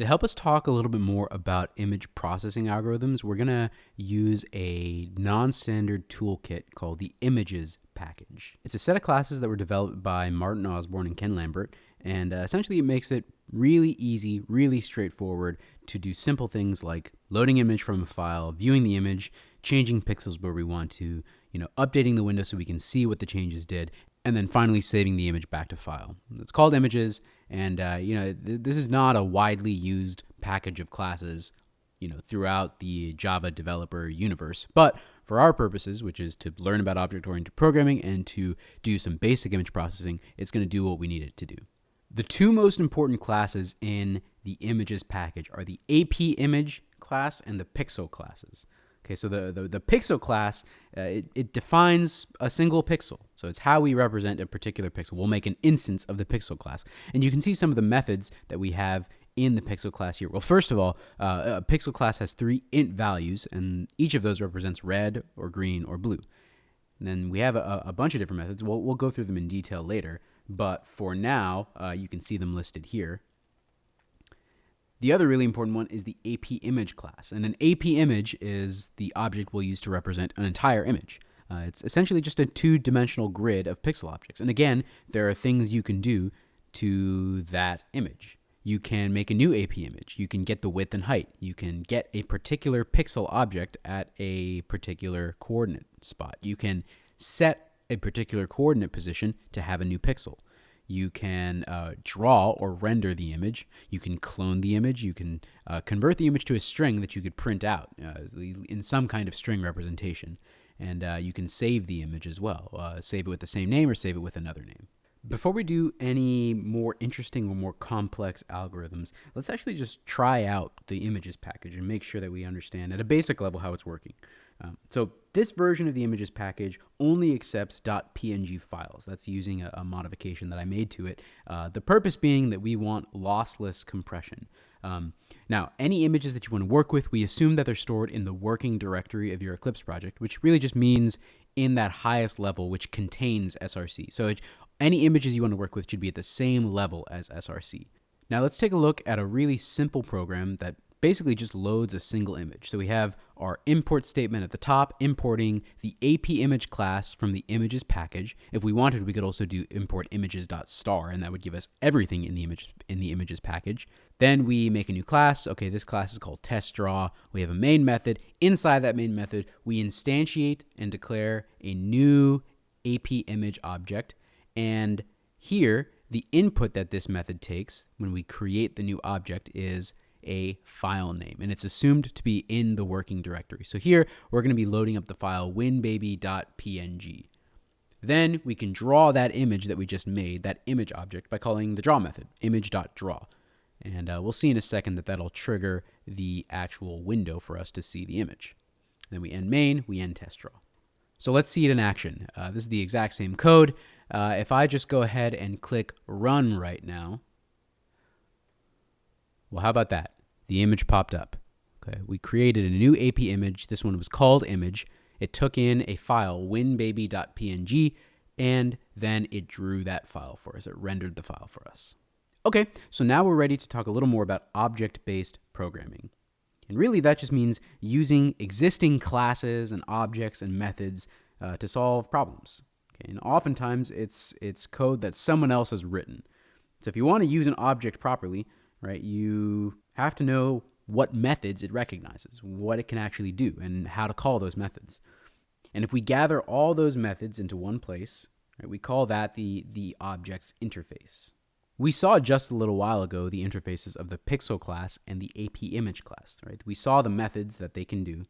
To help us talk a little bit more about image processing algorithms, we're going to use a non-standard toolkit called the images package. It's a set of classes that were developed by Martin Osborne and Ken Lambert, and uh, essentially it makes it really easy, really straightforward to do simple things like loading image from a file, viewing the image, changing pixels where we want to, you know, updating the window so we can see what the changes did, and then finally saving the image back to file. It's called images, and uh, you know th- this is not a widely used package of classes, you know, throughout the Java developer universe. But for our purposes, which is to learn about object-oriented programming and to do some basic image processing, it's going to do what we need it to do. The two most important classes in the images package are the AP image class and the pixel classes. Okay, so the, the, the pixel class, uh, it, it defines a single pixel. So it's how we represent a particular pixel. We'll make an instance of the pixel class. And you can see some of the methods that we have in the pixel class here. Well, first of all, uh, a pixel class has three int values, and each of those represents red or green or blue. And then we have a, a bunch of different methods. We'll, we'll go through them in detail later. But for now, uh, you can see them listed here. The other really important one is the AP image class. And an AP image is the object we'll use to represent an entire image. Uh, it's essentially just a two-dimensional grid of pixel objects. And again, there are things you can do to that image. You can make a new AP image. You can get the width and height. You can get a particular pixel object at a particular coordinate spot. You can set a particular coordinate position to have a new pixel. You can uh, draw or render the image. You can clone the image. You can uh, convert the image to a string that you could print out uh, in some kind of string representation. And uh, you can save the image as well. Uh, save it with the same name or save it with another name. Before we do any more interesting or more complex algorithms, let's actually just try out the images package and make sure that we understand at a basic level how it's working. Um, so this version of the images package only accepts .png files. That's using a, a modification that I made to it. Uh, the purpose being that we want lossless compression. Um, now, any images that you want to work with, we assume that they're stored in the working directory of your Eclipse project, which really just means in that highest level, which contains SRC. So it, any images you want to work with should be at the same level as SRC. Now let's take a look at a really simple program that basically just loads a single image. So we have our import statement at the top, importing the AP image class from the images package. If we wanted, we could also do import images.star, and that would give us everything in the image in the images package. Then we make a new class. Okay, this class is called test draw. We have a main method. Inside that main method, we instantiate and declare a new AP image object. And here, the input that this method takes when we create the new object is a file name, and it's assumed to be in the working directory. So here, we're going to be loading up the file winbaby.png. Then we can draw that image that we just made, that image object, by calling the draw method, image.draw. And uh, we'll see in a second that that'll trigger the actual window for us to see the image. Then we end main, we end test draw. So let's see it in action. Uh, this is the exact same code. Uh, if I just go ahead and click run right now, well, how about that? The image popped up. Okay, we created a new AP image. This one was called image. It took in a file, winbaby.png, and then it drew that file for us. It rendered the file for us. Okay, so now we're ready to talk a little more about object-based programming. And really that just means using existing classes and objects and methods uh, to solve problems. Okay, and oftentimes it's, it's code that someone else has written. So if you want to use an object properly, right? You have to know what methods it recognizes, what it can actually do, and how to call those methods. And if we gather all those methods into one place, right, we call that the, the object's interface. We saw just a little while ago the interfaces of the pixel class and the AP image class, right? We saw the methods that they can do,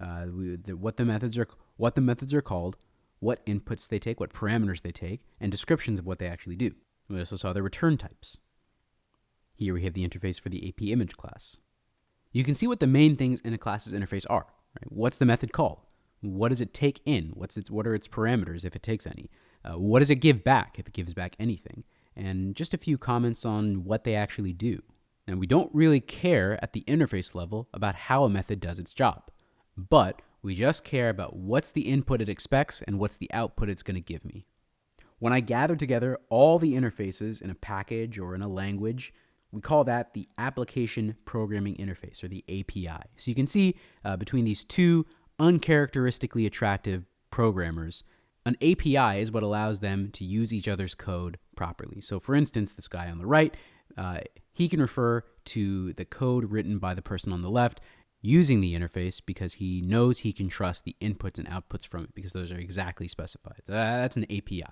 uh, we, the, what the methods are, what the methods are called, what inputs they take, what parameters they take, and descriptions of what they actually do. We also saw the return types. Here we have the interface for the AP image class. You can see what the main things in a class's interface are. Right? What's the method called? What does it take in? What's its, what are its parameters if it takes any? Uh, what does it give back if it gives back anything? And just a few comments on what they actually do. Now, we don't really care at the interface level about how a method does its job, but we just care about what's the input it expects and what's the output it's going to give me. When I gather together all the interfaces in a package or in a language, We call that the Application Programming Interface, or the API. So you can see uh, between these two uncharacteristically attractive programmers, an API is what allows them to use each other's code properly. So, for instance, this guy on the right, uh, he can refer to the code written by the person on the left using the interface because he knows he can trust the inputs and outputs from it because those are exactly specified. That's an API.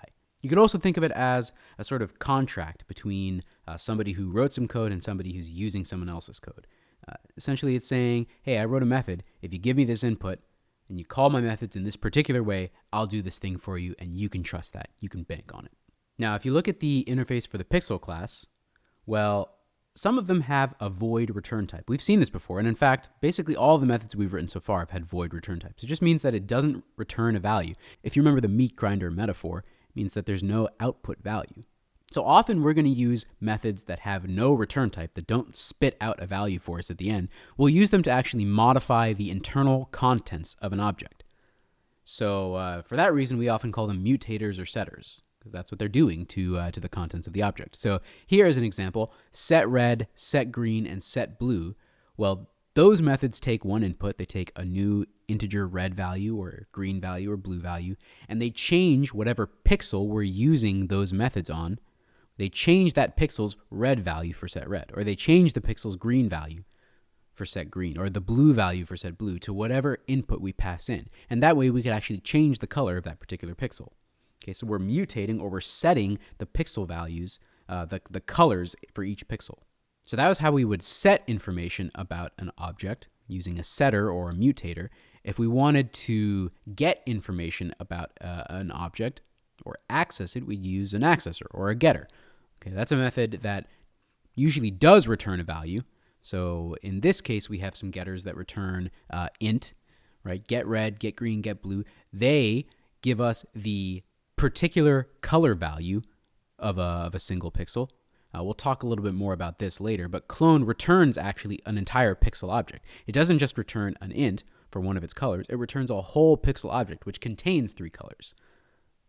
You could also think of it as a sort of contract between uh, somebody who wrote some code and somebody who's using someone else's code. Uh, essentially, it's saying, hey, I wrote a method. If you give me this input and you call my methods in this particular way, I'll do this thing for you, and you can trust that. You can bank on it. Now, if you look at the interface for the Pixel class, well, some of them have a void return type. We've seen this before, and in fact, basically all the methods we've written so far have had void return types. It just means that it doesn't return a value. If you remember the meat grinder metaphor, means that there's no output value. So often we're going to use methods that have no return type, that don't spit out a value for us at the end. We'll use them to actually modify the internal contents of an object. So uh, for that reason, we often call them mutators or setters, because that's what they're doing to, uh, to the contents of the object. So here is an example, set red, set green, and set blue. Well, those methods take one input, they take a new integer red value or green value or blue value, and they change whatever pixel we're using those methods on. They change that pixel's red value for set red, or they change the pixel's green value for set green, or the blue value for set blue to whatever input we pass in. And that way we could actually change the color of that particular pixel. Okay, so we're mutating or we're setting the pixel values, uh, the, the colors for each pixel. So that was how we would set information about an object using a setter or a mutator. If we wanted to get information about uh, an object or access it, we'd use an accessor or a getter. Okay, that's a method that usually does return a value. So in this case, we have some getters that return uh, int, right? Get red, get green, get blue. They give us the particular color value of a, of a single pixel. Uh, we'll talk a little bit more about this later, but clone returns actually an entire pixel object. It doesn't just return an int for one of its colors, it returns a whole pixel object, which contains three colors.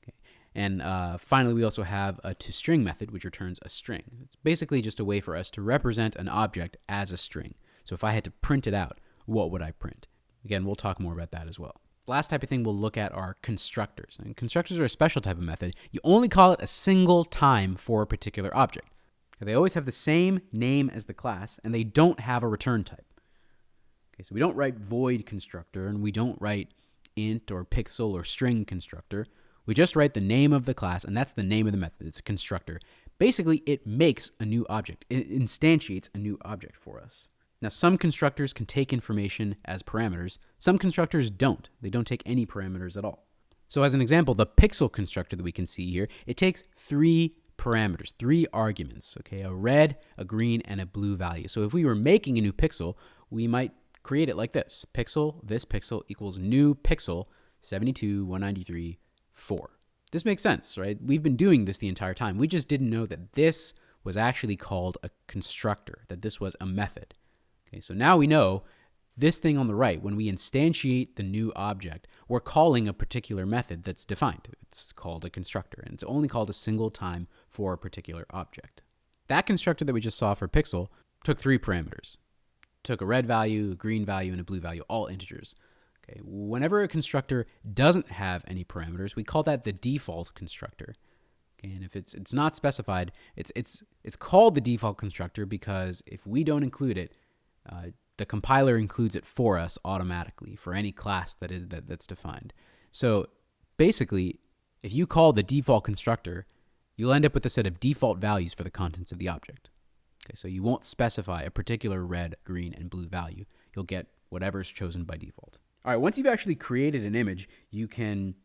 Okay. And uh, finally, we also have a toString method, which returns a string. It's basically just a way for us to represent an object as a string. So if I had to print it out, what would I print? Again, we'll talk more about that as well. Last type of thing we'll look at are constructors. And constructors are a special type of method. You only call it a single time for a particular object. They always have the same name as the class, and they don't have a return type. Okay, so we don't write void constructor, and we don't write int or pixel or string constructor. We just write the name of the class, and that's the name of the method. It's a constructor. Basically, it makes a new object. It instantiates a new object for us. Now, some constructors can take information as parameters. Some constructors don't. They don't take any parameters at all. So as an example, the pixel constructor that we can see here, it takes three parameters, three arguments, okay, a red, a green, and a blue value. So if we were making a new pixel, we might create it like this. Pixel, this pixel equals new pixel 72, 193, 4. This makes sense, right? We've been doing this the entire time. We just didn't know that this was actually called a constructor, that this was a method. Okay, so now we know this thing on the right, when we instantiate the new object, we're calling a particular method that's defined. It's called a constructor, and it's only called a single time for a particular object. That constructor that we just saw for pixel took three parameters. Took a red value, a green value, and a blue value, all integers. Okay, whenever a constructor doesn't have any parameters, we call that the default constructor. Okay, and if it's it's not specified, it's it's it's called the default constructor because if we don't include it, uh, the compiler includes it for us automatically for any class that is that, that's defined. So basically, if you call the default constructor, you'll end up with a set of default values for the contents of the object. Okay, so you won't specify a particular red, green, and blue value. You'll get whatever's chosen by default. All right, once you've actually created an image, you can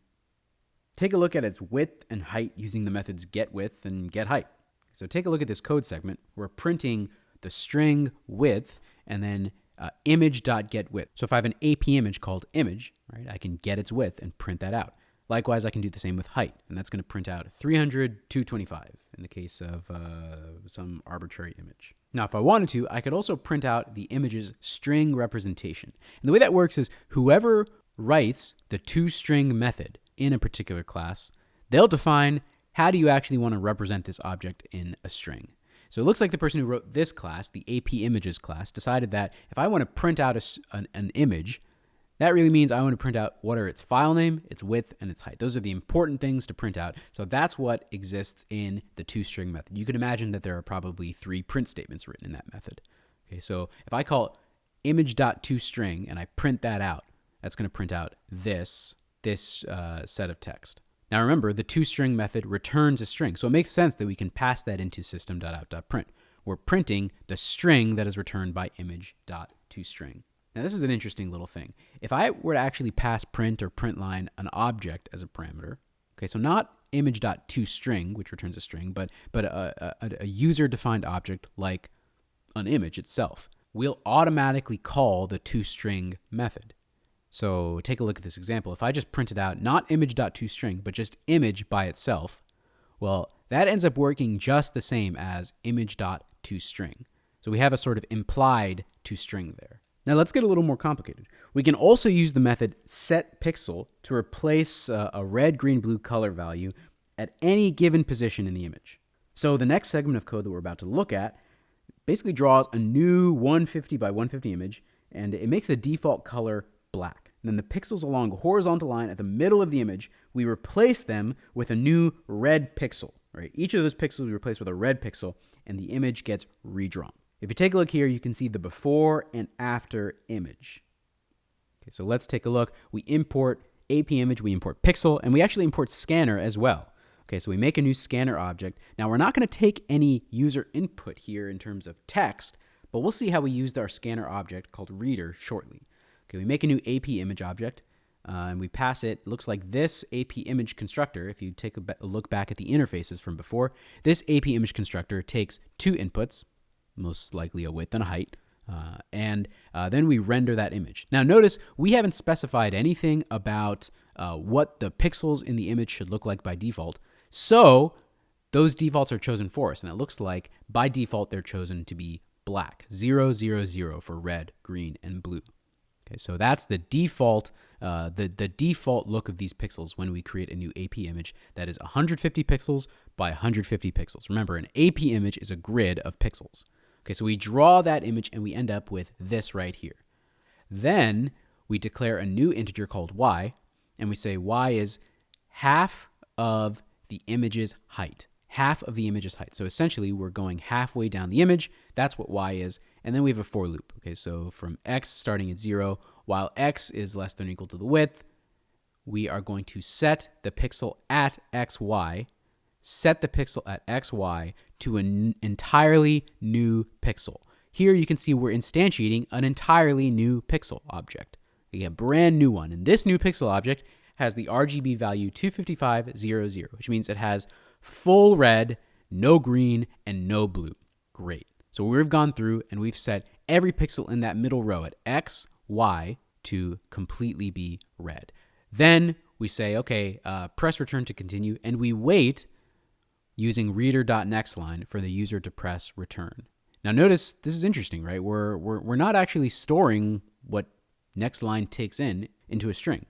take a look at its width and height using the methods getWidth and getHeight. So take a look at this code segment. We're printing the string width and then uh, image.getWidth. So if I have an AP image called image, right, I can get its width and print that out. Likewise, I can do the same with height, and that's going to print out 300, 225 in the case of uh, some arbitrary image. Now, if I wanted to, I could also print out the image's string representation. And the way that works is whoever writes the toString method in a particular class, they'll define how do you actually want to represent this object in a string. So it looks like the person who wrote this class, the AP Images class, decided that if I want to print out a, an, an image, that really means I want to print out what are its file name, its width, and its height. Those are the important things to print out. So that's what exists in the toString method. You can imagine that there are probably three print statements written in that method. Okay, so if I call image.toString and I print that out, that's going to print out this, this uh, set of text. Now remember, the toString method returns a string, so it makes sense that we can pass that into system.out.print. We're printing the string that is returned by image.toString. Now this is an interesting little thing. If I were to actually pass print or print line an object as a parameter, okay, so not image.toString, which returns a string, but, but a, a, a user-defined object like an image itself, we'll automatically call the toString method. So take a look at this example. If I just printed out not image.toString, but just image by itself, well, that ends up working just the same as image.toString. So we have a sort of implied toString there. Now let's get a little more complicated. We can also use the method setPixel to replace uh, a red, green, blue color value at any given position in the image. So the next segment of code that we're about to look at basically draws a new 150 by 150 image and it makes the default color black. And then the pixels along a horizontal line at the middle of the image, we replace them with a new red pixel. Right? Each of those pixels we replace with a red pixel and the image gets redrawn. If you take a look here, you can see the before and after image. Okay, so let's take a look. We import AP image, we import pixel, and we actually import scanner as well. Okay, so we make a new scanner object. Now we're not gonna take any user input here in terms of text, but we'll see how we used our scanner object called reader shortly. Okay, we make a new AP image object, uh, and we pass it. it. Looks like this AP image constructor, if you take a, a look back at the interfaces from before, this AP image constructor takes two inputs, most likely a width and a height. Uh, and uh, then we render that image. Now notice we haven't specified anything about uh, what the pixels in the image should look like by default. So those defaults are chosen for us. And it looks like by default they're chosen to be black, 0, 0, 0 for red, green, and blue. Okay, so that's the default, uh, the, the default look of these pixels when we create a new AP image that is 150 pixels by 150 pixels. Remember, an AP image is a grid of pixels. Okay, so we draw that image and we end up with this right here. Then we declare a new integer called y, and we say y is half of the image's height. Half of the image's height. So essentially, we're going halfway down the image. That's what y is. And then we have a for loop. Okay, so from x starting at 0, while x is less than or equal to the width, we are going to set the pixel at xy set the pixel at XY to an entirely new pixel. Here you can see we're instantiating an entirely new pixel object, a brand new one. And this new pixel object has the RGB value 25500, which means it has full red, no green, and no blue. Great. So we've gone through and we've set every pixel in that middle row at X, Y to completely be red. Then we say, okay, uh, press return to continue, and we wait using reader.nextLine for the user to press return. Now notice this is interesting, right? We're, we're, we're not actually storing what nextLine takes in into a string.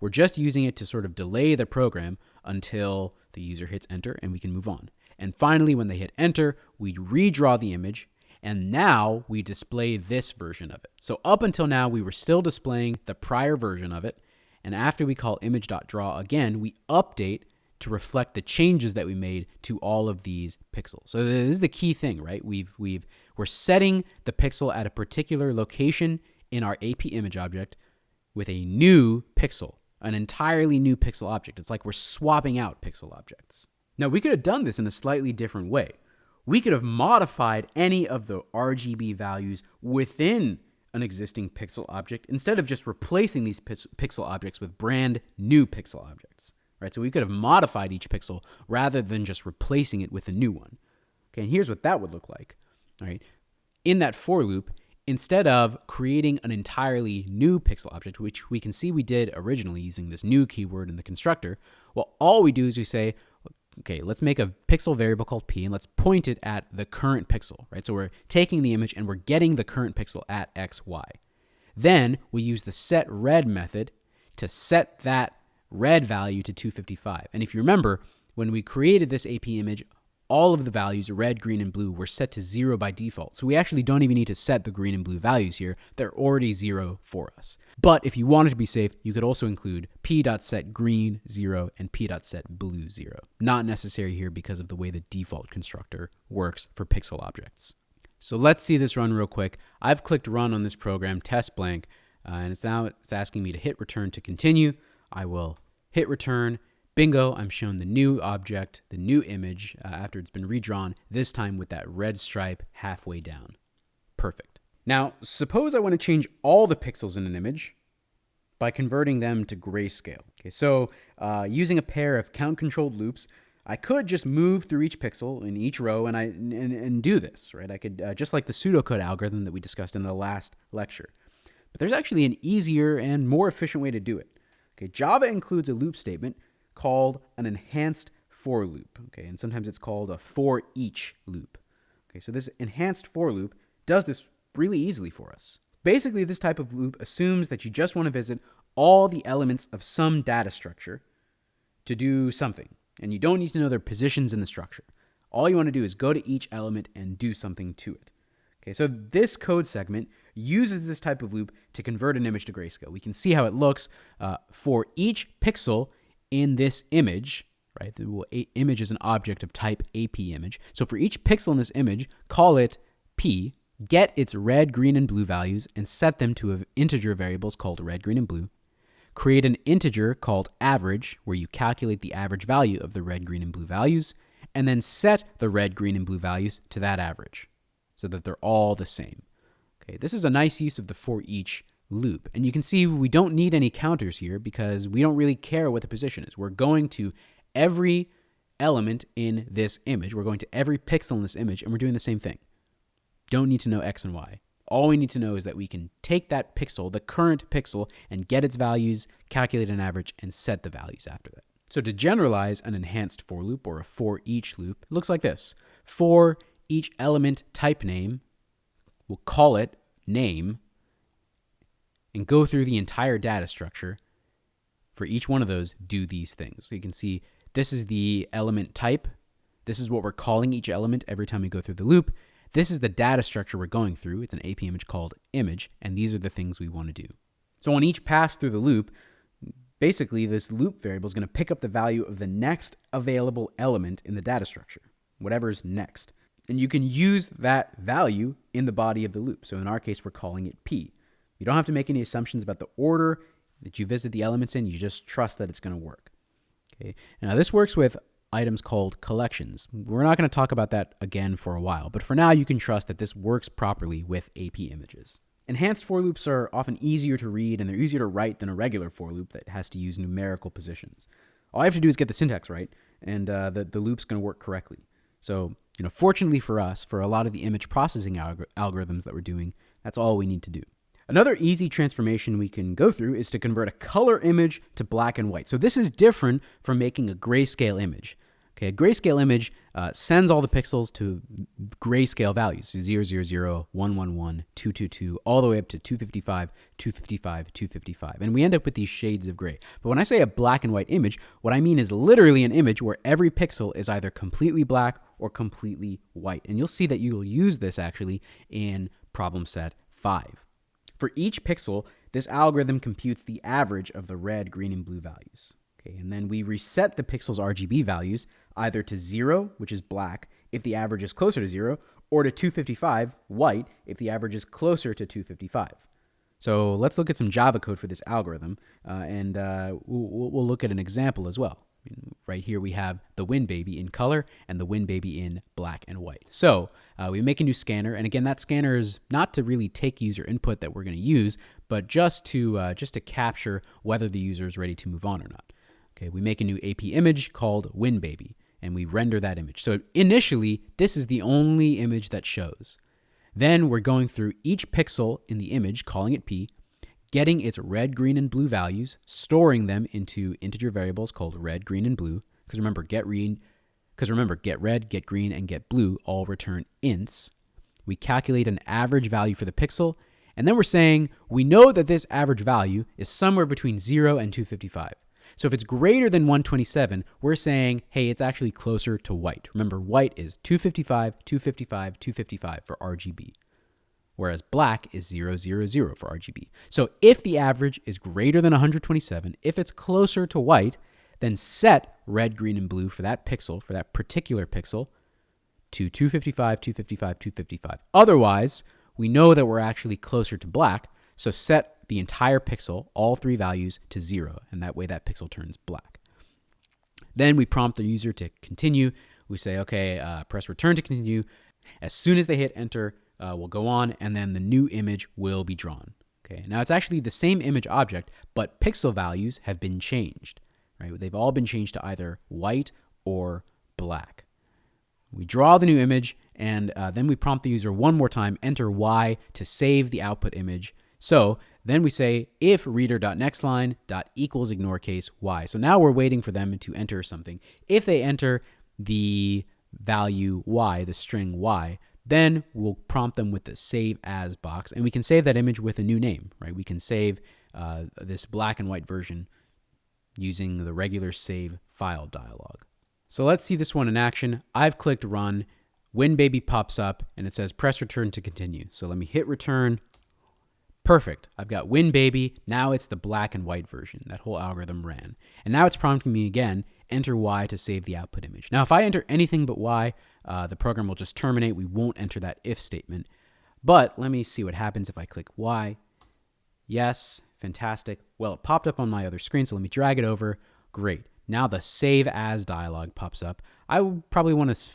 We're just using it to sort of delay the program until the user hits enter and we can move on. And finally, when they hit enter, we redraw the image and now we display this version of it. So up until now, we were still displaying the prior version of it. And after we call image.draw again, we update to reflect the changes that we made to all of these pixels. So this is the key thing, right? We've we've we're setting the pixel at a particular location in our AP image object with a new pixel, an entirely new pixel object. It's like we're swapping out pixel objects. Now we could have done this in a slightly different way. We could have modified any of the RGB values within an existing pixel object instead of just replacing these pixel objects with brand new pixel objects right? So we could have modified each pixel rather than just replacing it with a new one. Okay, and here's what that would look like, right? In that for loop, instead of creating an entirely new pixel object, which we can see we did originally using this new keyword in the constructor, well, all we do is we say, okay, let's make a pixel variable called p and let's point it at the current pixel, right? So we're taking the image and we're getting the current pixel at x, y. Then we use the set red method to set that red value to 255. And if you remember, when we created this AP image, all of the values, red, green, and blue, were set to zero by default. So we actually don't even need to set the green and blue values here. They're already zero for us. But if you wanted to be safe, you could also include p.set green zero and p.set blue zero. Not necessary here because of the way the default constructor works for pixel objects. So let's see this run real quick. I've clicked run on this program, test blank, uh, and it's now it's asking me to hit return to continue. I will hit return Bingo, I'm shown the new object, the new image uh, after it's been redrawn, this time with that red stripe halfway down. Perfect. Now, suppose I want to change all the pixels in an image by converting them to grayscale. Okay, so uh, using a pair of count controlled loops, I could just move through each pixel in each row and I and, and do this, right? I could uh, just like the pseudocode algorithm that we discussed in the last lecture. But there's actually an easier and more efficient way to do it. Okay, Java includes a loop statement called an enhanced for loop. Okay, and sometimes it's called a for each loop. Okay, so this enhanced for loop does this really easily for us. Basically, this type of loop assumes that you just want to visit all the elements of some data structure to do something, and you don't need to know their positions in the structure. All you want to do is go to each element and do something to it. Okay, so this code segment uses this type of loop to convert an image to grayscale. We can see how it looks. Uh, for each pixel, in this image, right? The image is an object of type AP image. So for each pixel in this image, call it P, get its red, green, and blue values, and set them to integer variables called red, green, and blue. Create an integer called average, where you calculate the average value of the red, green, and blue values, and then set the red, green, and blue values to that average so that they're all the same. Okay, this is a nice use of the for each loop. And you can see we don't need any counters here because we don't really care what the position is. We're going to every element in this image. We're going to every pixel in this image and we're doing the same thing. Don't need to know X and Y. All we need to know is that we can take that pixel, the current pixel, and get its values, calculate an average, and set the values after that. So to generalize an enhanced for loop or a for each loop, it looks like this. For each element type name, we'll call it name, and go through the entire data structure. For each one of those, do these things. So you can see this is the element type. This is what we're calling each element every time we go through the loop. This is the data structure we're going through. It's an AP image called image, and these are the things we want to do. So on each pass through the loop, basically this loop variable is going to pick up the value of the next available element in the data structure, whatever's next. And you can use that value in the body of the loop. So in our case, we're calling it P. You don't have to make any assumptions about the order that you visit the elements in. You just trust that it's going to work. Okay. Now this works with items called collections. We're not going to talk about that again for a while, but for now you can trust that this works properly with AP images. Enhanced for loops are often easier to read and they're easier to write than a regular for loop that has to use numerical positions. All I have to do is get the syntax right, and uh, the, the loop's going to work correctly. So, you know, fortunately for us, for a lot of the image processing algor algorithms that we're doing, that's all we need to do. Another easy transformation we can go through is to convert a color image to black and white. So this is different from making a grayscale image. Okay, a grayscale image uh, sends all the pixels to grayscale values, 0, 0, 0, 1, 1, 1, 2, 2, 2, all the way up to 255, 255, 255. And we end up with these shades of gray. But when I say a black and white image, what I mean is literally an image where every pixel is either completely black or completely white. And you'll see that you'll use this actually in problem set 5. For each pixel, this algorithm computes the average of the red, green, and blue values. Okay, and then we reset the pixel's RGB values either to zero, which is black, if the average is closer to zero, or to 255, white, if the average is closer to 255. So let's look at some Java code for this algorithm, uh, and uh, we'll, we'll look at an example as well. Right here we have the Wind Baby in color and the Wind Baby in black and white. So uh, we make a new scanner, and again, that scanner is not to really take user input that we're going to use, but just to uh, just to capture whether the user is ready to move on or not. Okay, we make a new AP image called Wind Baby, and we render that image. So initially, this is the only image that shows. Then we're going through each pixel in the image, calling it P, getting its red, green, and blue values, storing them into integer variables called red, green, and blue. Because remember, get read, because remember, get red, get green, and get blue all return ints. We calculate an average value for the pixel, and then we're saying we know that this average value is somewhere between 0 and 255. So if it's greater than 127, we're saying, hey, it's actually closer to white. Remember, white is 255, 255, 255 for RGB, whereas black is 000 for RGB. So if the average is greater than 127, if it's closer to white, then set red, green, and blue for that pixel, for that particular pixel, to 255, 255, 255. Otherwise, we know that we're actually closer to black, so set the entire pixel, all three values, to zero, and that way that pixel turns black. Then we prompt the user to continue. We say, okay, uh, press return to continue. As soon as they hit enter, uh, we'll go on, and then the new image will be drawn. Okay, now it's actually the same image object, but pixel values have been changed. Right, they've all been changed to either white or black. We draw the new image, and uh, then we prompt the user one more time, enter Y to save the output image. So then we say if reader.nextLine dot equals ignore case y. So now we're waiting for them to enter something. If they enter the value y, the string y, then we'll prompt them with the save as box, and we can save that image with a new name, right? We can save uh, this black and white version using the regular save file dialog. So let's see this one in action. I've clicked run, WinBaby pops up, and it says press return to continue. So let me hit return. Perfect. I've got WinBaby. Now it's the black and white version. That whole algorithm ran. And now it's prompting me again, enter Y to save the output image. Now, if I enter anything but Y, uh, the program will just terminate. We won't enter that if statement. But let me see what happens if I click Y. Yes, fantastic. Well, it popped up on my other screen, so let me drag it over. Great. Now the save as dialog pops up. I probably want to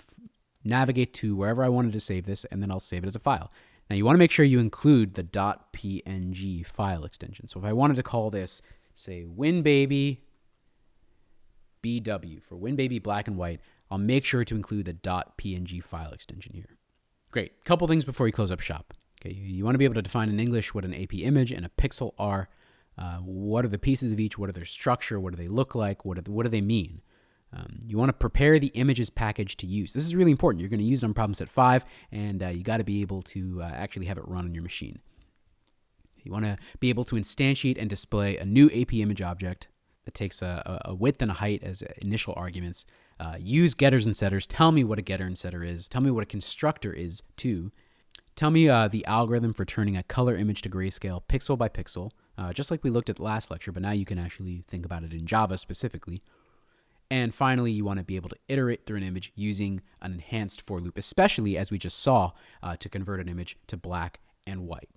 navigate to wherever I wanted to save this, and then I'll save it as a file. Now you want to make sure you include the .png file extension. So if I wanted to call this, say, WinBaby BW for WinBaby Black and White, I'll make sure to include the .png file extension here. Great. Couple things before you close up shop. Okay, you, you want to be able to define in English what an AP image and a pixel are. Uh, what are the pieces of each? What are their structure? What do they look like? What, what do they mean? Um, you want to prepare the images package to use. This is really important. You're going to use it on problem set 5, and uh, you got to be able to uh, actually have it run on your machine. You want to be able to instantiate and display a new AP image object that takes a, a width and a height as initial arguments. Uh, use getters and setters. Tell me what a getter and setter is. Tell me what a constructor is, too. Tell me uh, the algorithm for turning a color image to grayscale pixel by pixel, uh, just like we looked at last lecture, but now you can actually think about it in Java specifically. And finally, you want to be able to iterate through an image using an enhanced for loop, especially as we just saw uh, to convert an image to black and white.